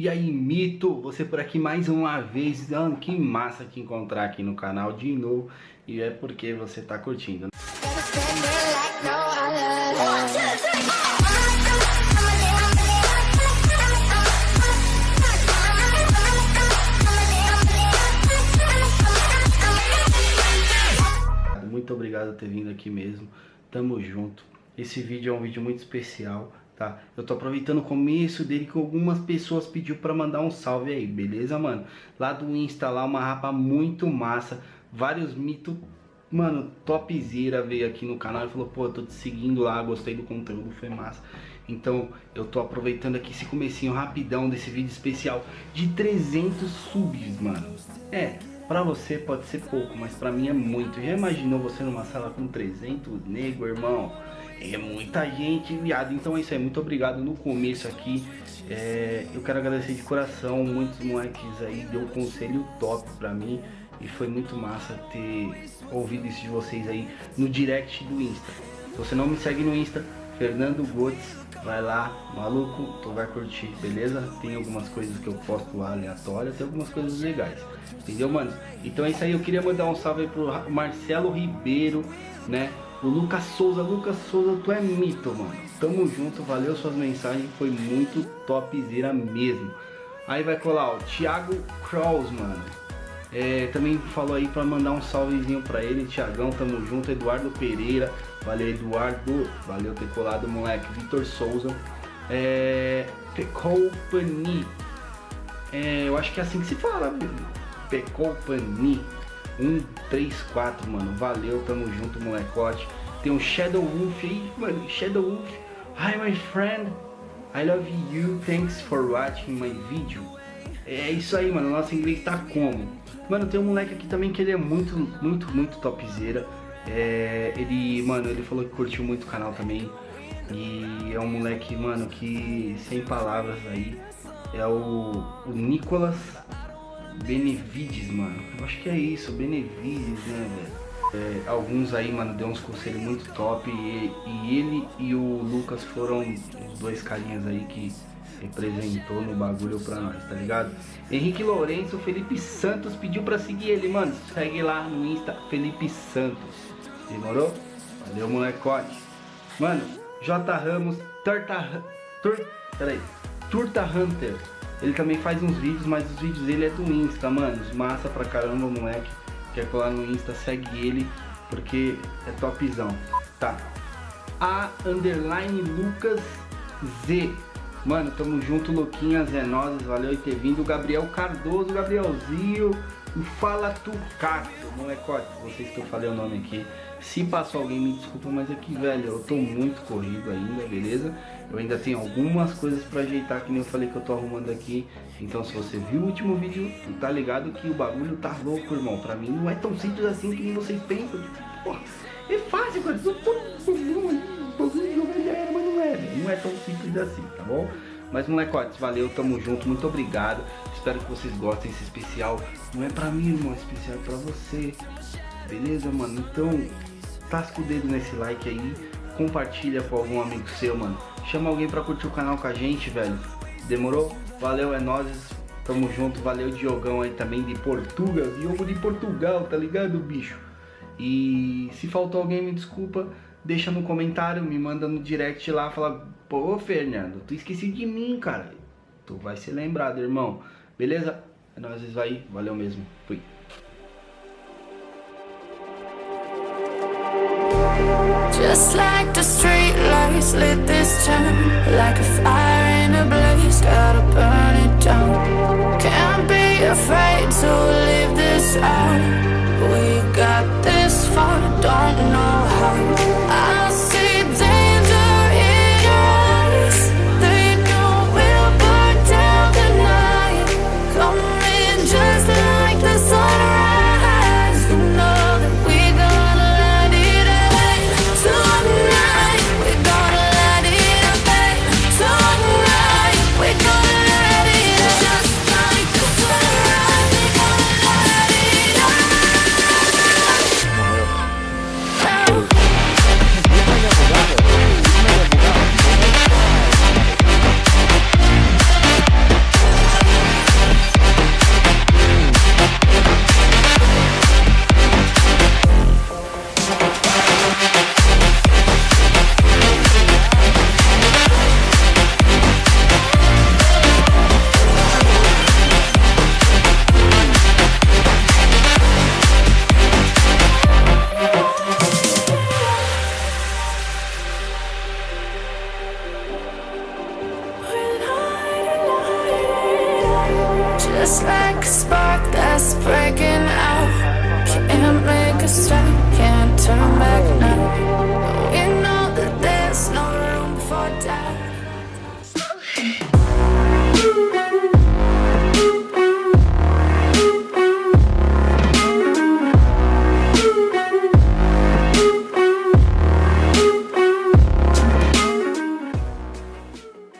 E aí, Mito, você por aqui mais uma vez. Ah, que massa te encontrar aqui no canal de novo. E é porque você tá curtindo. Muito obrigado por ter vindo aqui mesmo. Tamo junto. Esse vídeo é um vídeo muito especial tá? Eu tô aproveitando o começo dele que algumas pessoas pediu pra mandar um salve aí, beleza, mano? Lá do Insta, lá uma rapa muito massa, vários mitos, mano, topzera veio aqui no canal e falou, pô, tô te seguindo lá, gostei do conteúdo, foi massa. Então eu tô aproveitando aqui esse comecinho rapidão desse vídeo especial de 300 subs, mano. É, pra você pode ser pouco, mas pra mim é muito. Já imaginou você numa sala com 300 nego, irmão? É muita gente, viado. Então é isso aí. Muito obrigado no começo aqui. É, eu quero agradecer de coração. Muitos moleques aí deu um conselho top pra mim. E foi muito massa ter ouvido isso de vocês aí no direct do Insta. Se você não me segue no Insta, Fernando Gotes, vai lá, maluco, tu vai curtir, beleza? Tem algumas coisas que eu posto aleatórias, tem algumas coisas legais, entendeu, mano? Então é isso aí, eu queria mandar um salve aí pro Marcelo Ribeiro, né? O Lucas Souza, Lucas Souza, tu é mito, mano. Tamo junto, valeu suas mensagens, foi muito topzera mesmo. Aí vai colar o Thiago Kraus, mano. É, também falou aí pra mandar um salvezinho pra ele, Thiagão, tamo junto. Eduardo Pereira, valeu Eduardo, valeu ter colado, moleque. Vitor Souza, é, Pecopani, é, eu acho que é assim que se fala, Pecopani. 1, 3, 4, mano. Valeu, tamo junto, molecote. Tem um Shadow Wolf aí, mano. Shadow Wolf. Hi, my friend. I love you. Thanks for watching my video. É isso aí, mano. Nosso inglês tá como? Mano, tem um moleque aqui também que ele é muito, muito, muito topzera. É, ele, mano, ele falou que curtiu muito o canal também. E é um moleque, mano, que sem palavras aí. É o, o Nicolas Benevides, mano. Eu acho que é isso, Benevides, né, velho? É, alguns aí, mano, deu uns conselhos muito top e, e, ele e o Lucas foram os dois carinhas aí que representou no bagulho pra nós, tá ligado? Henrique Lourenço, Felipe Santos pediu pra seguir ele, mano. Segue lá no Insta, Felipe Santos. Demorou? Valeu, molecote. Mano, J Ramos, Turta... Tur... Peraí. Turta Hunter. Ele também faz uns vídeos, mas os vídeos dele é do Insta, mano. Massa pra caramba, moleque. Quer colar no Insta, segue ele, porque é topzão. Tá. A underline Lucas Z. Mano, tamo junto, Luquinhas, é nós, valeu por ter vindo. Gabriel Cardoso, Gabrielzinho. Fala Turcato, molecote. Vocês que eu falei o nome aqui. Se passou alguém, me desculpa, mas aqui, velho, eu tô muito corrido ainda, beleza? Eu ainda tenho algumas coisas pra ajeitar, que nem eu falei que eu tô arrumando aqui. Então, se você viu o último vídeo, tá ligado que o bagulho tá louco, irmão. Pra mim não é tão simples assim que vocês pensam. É fácil, mas é, Não é tão simples assim, tá bom? Mas molecotes, valeu, tamo junto, muito obrigado. Espero que vocês gostem desse especial. Não é pra mim, irmão, esse especial é pra você. Beleza, mano? Então, tasca o dedo nesse like aí, compartilha com algum amigo seu, mano. Chama alguém pra curtir o canal com a gente, velho. Demorou? Valeu, é nóis. Tamo junto, valeu Diogão aí também de Portugal. Diogo de Portugal, tá ligado, bicho? E se faltou alguém, me desculpa. Deixa no comentário, me manda no direct lá, fala, pô, Fernando, tu esqueci de mim, cara. Tu vai ser lembrado, irmão. Beleza? É nóis, vai. Valeu mesmo. Fui. Just like the street lights lit this town Like a fire in a blaze, gotta burn it down Can't be afraid to leave this out We got this far, don't know how just